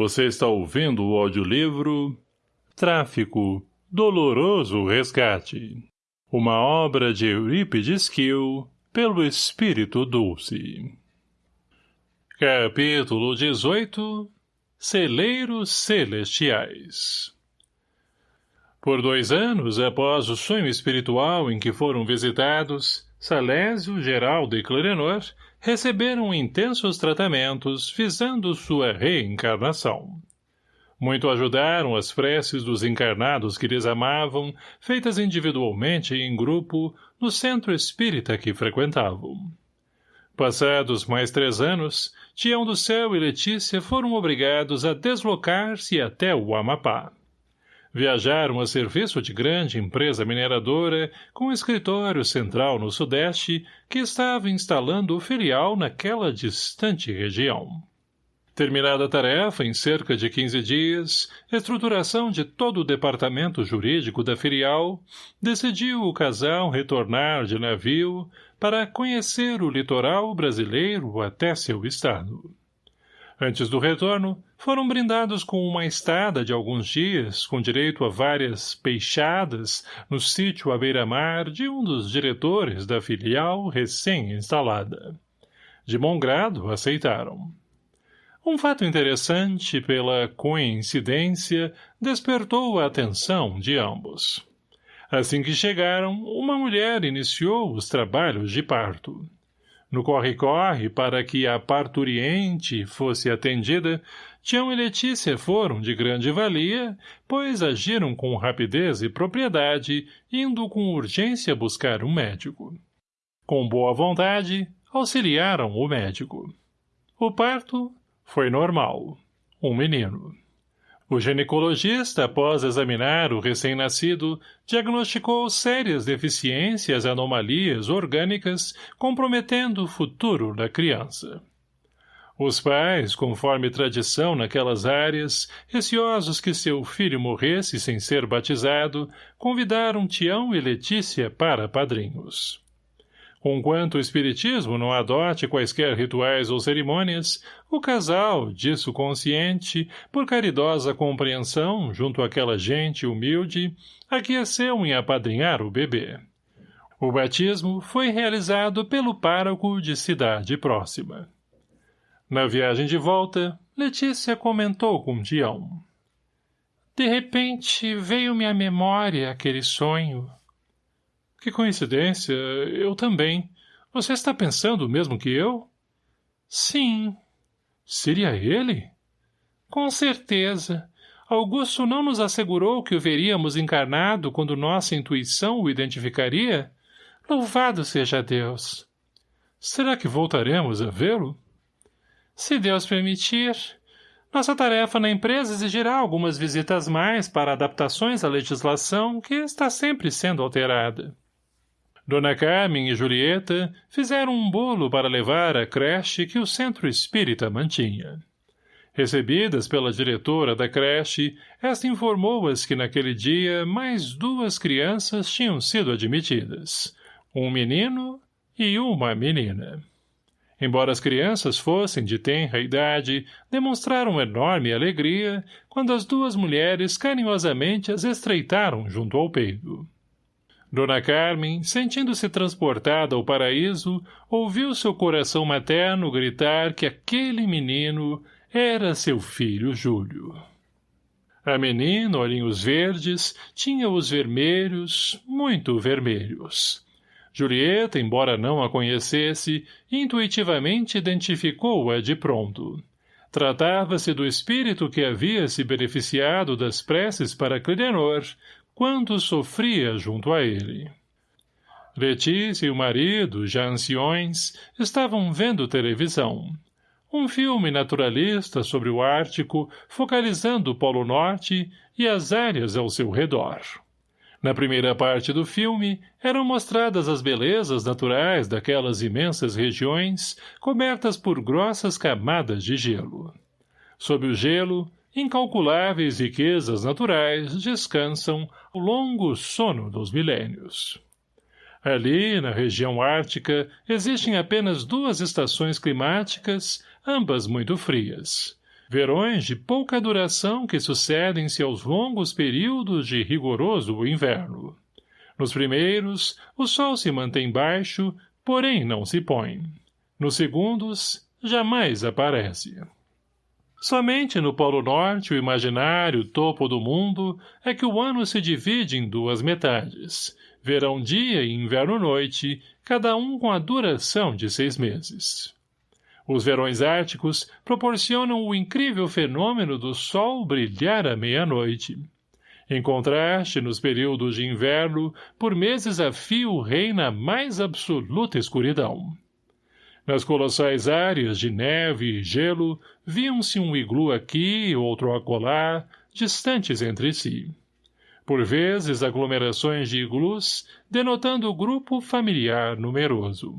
Você está ouvindo o audiolivro Tráfico, Doloroso Resgate. Uma obra de Eurípides Kiel, pelo Espírito Dulce. Capítulo 18 Celeiros Celestiais Por dois anos após o sonho espiritual em que foram visitados, Salésio, Geraldo e Clarenor receberam intensos tratamentos visando sua reencarnação. Muito ajudaram as preces dos encarnados que lhes amavam, feitas individualmente e em grupo, no centro espírita que frequentavam. Passados mais três anos, Tião do Céu e Letícia foram obrigados a deslocar-se até o Amapá. Viajaram a serviço de grande empresa mineradora com escritório central no Sudeste que estava instalando o filial naquela distante região. Terminada a tarefa em cerca de 15 dias, estruturação de todo o departamento jurídico da filial, decidiu o casal retornar de navio para conhecer o litoral brasileiro até seu estado. Antes do retorno, foram brindados com uma estada de alguns dias, com direito a várias peixadas, no sítio à beira-mar de um dos diretores da filial recém-instalada. De bom grado, aceitaram. Um fato interessante, pela coincidência, despertou a atenção de ambos. Assim que chegaram, uma mulher iniciou os trabalhos de parto. No corre-corre, para que a parturiente fosse atendida, Tião e Letícia foram de grande valia, pois agiram com rapidez e propriedade, indo com urgência buscar um médico. Com boa vontade, auxiliaram o médico. O parto foi normal. Um menino. O ginecologista, após examinar o recém-nascido, diagnosticou sérias deficiências e anomalias orgânicas comprometendo o futuro da criança. Os pais, conforme tradição naquelas áreas, receosos que seu filho morresse sem ser batizado, convidaram Tião e Letícia para padrinhos. Conquanto o espiritismo não adote quaisquer rituais ou cerimônias, o casal, disso consciente, por caridosa compreensão junto àquela gente humilde, aqueceu em apadrinhar o bebê. O batismo foi realizado pelo pároco de cidade próxima. Na viagem de volta, Letícia comentou com Dião. De repente, veio-me à memória aquele sonho. Que coincidência, eu também. Você está pensando o mesmo que eu? Sim. Seria ele? Com certeza. Augusto não nos assegurou que o veríamos encarnado quando nossa intuição o identificaria? Louvado seja Deus. Será que voltaremos a vê-lo? Se Deus permitir. Nossa tarefa na empresa exigirá algumas visitas mais para adaptações à legislação que está sempre sendo alterada. Dona Carmen e Julieta fizeram um bolo para levar à creche que o centro espírita mantinha. Recebidas pela diretora da creche, esta informou-as que naquele dia mais duas crianças tinham sido admitidas, um menino e uma menina. Embora as crianças fossem de tenra idade, demonstraram enorme alegria quando as duas mulheres carinhosamente as estreitaram junto ao peito. Dona Carmen, sentindo-se transportada ao paraíso, ouviu seu coração materno gritar que aquele menino era seu filho Júlio. A menina, olhinhos verdes, tinha os vermelhos, muito vermelhos. Julieta, embora não a conhecesse, intuitivamente identificou-a de pronto. Tratava-se do espírito que havia se beneficiado das preces para Clidenor, quanto sofria junto a ele. Letícia e o marido, já anciões, estavam vendo televisão. Um filme naturalista sobre o Ártico, focalizando o Polo Norte e as áreas ao seu redor. Na primeira parte do filme, eram mostradas as belezas naturais daquelas imensas regiões cobertas por grossas camadas de gelo. Sob o gelo, incalculáveis riquezas naturais descansam ao longo sono dos milênios. Ali, na região ártica, existem apenas duas estações climáticas, ambas muito frias. verões de pouca duração que sucedem-se aos longos períodos de rigoroso inverno. Nos primeiros, o sol se mantém baixo, porém não se põe. Nos segundos, jamais aparece. Somente no Polo Norte, o imaginário topo do mundo, é que o ano se divide em duas metades, verão-dia e inverno-noite, cada um com a duração de seis meses. Os verões árticos proporcionam o incrível fenômeno do sol brilhar à meia-noite. Em contraste, nos períodos de inverno, por meses a fio reina a mais absoluta escuridão. Nas colossais áreas de neve e gelo, viam-se um iglu aqui, outro acolá, distantes entre si. Por vezes, aglomerações de iglus, denotando grupo familiar numeroso.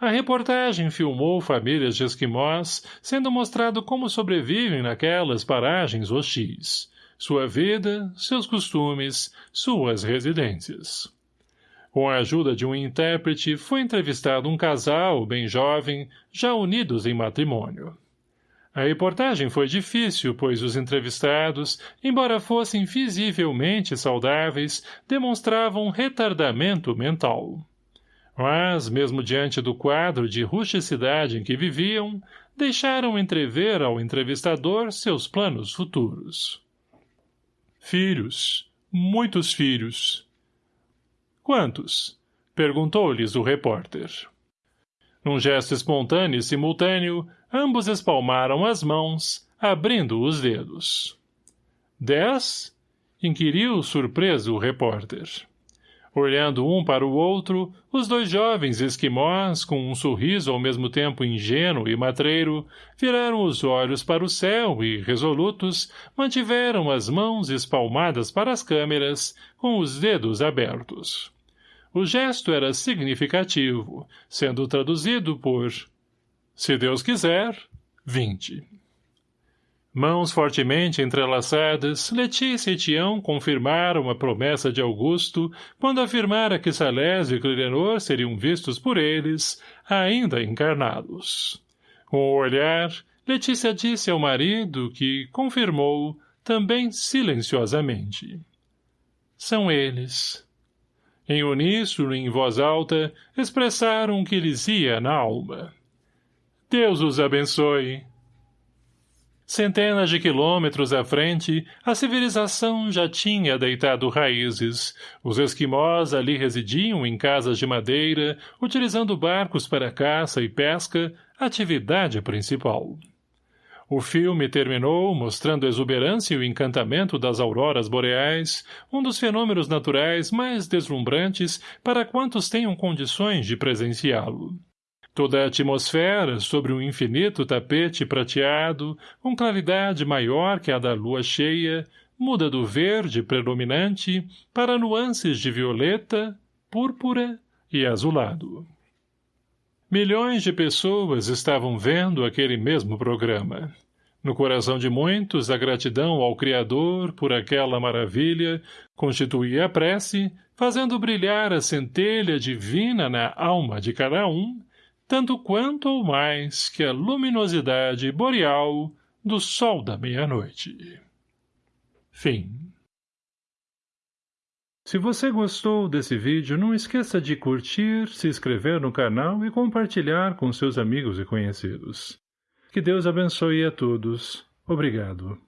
A reportagem filmou famílias de esquimós, sendo mostrado como sobrevivem naquelas paragens hostis, sua vida, seus costumes, suas residências. Com a ajuda de um intérprete, foi entrevistado um casal, bem jovem, já unidos em matrimônio. A reportagem foi difícil, pois os entrevistados, embora fossem visivelmente saudáveis, demonstravam retardamento mental. Mas, mesmo diante do quadro de rusticidade em que viviam, deixaram entrever ao entrevistador seus planos futuros. Filhos. Muitos filhos. Quantos? Perguntou-lhes o repórter. Num gesto espontâneo e simultâneo, ambos espalmaram as mãos, abrindo os dedos. Dez? Inquiriu surpreso o repórter. Olhando um para o outro, os dois jovens esquimós, com um sorriso ao mesmo tempo ingênuo e matreiro, viraram os olhos para o céu e, resolutos, mantiveram as mãos espalmadas para as câmeras, com os dedos abertos. O gesto era significativo, sendo traduzido por Se Deus quiser, vinte. Mãos fortemente entrelaçadas, Letícia e Tião confirmaram a promessa de Augusto quando afirmara que Salésio e Clidenor seriam vistos por eles, ainda encarnados. Com o olhar, Letícia disse ao marido que, confirmou, também silenciosamente. São eles. Em uníssono e em voz alta, expressaram o que lhes ia na alma. Deus os abençoe, Centenas de quilômetros à frente, a civilização já tinha deitado raízes. Os esquimós ali residiam em casas de madeira, utilizando barcos para caça e pesca, atividade principal. O filme terminou mostrando a exuberância e o encantamento das auroras boreais, um dos fenômenos naturais mais deslumbrantes para quantos tenham condições de presenciá-lo. Toda a atmosfera, sobre um infinito tapete prateado, com claridade maior que a da lua cheia, muda do verde predominante para nuances de violeta, púrpura e azulado. Milhões de pessoas estavam vendo aquele mesmo programa. No coração de muitos, a gratidão ao Criador por aquela maravilha constituía a prece, fazendo brilhar a centelha divina na alma de cada um, tanto quanto ou mais que a luminosidade boreal do sol da meia-noite. Fim. Se você gostou desse vídeo, não esqueça de curtir, se inscrever no canal e compartilhar com seus amigos e conhecidos. Que Deus abençoe a todos. Obrigado.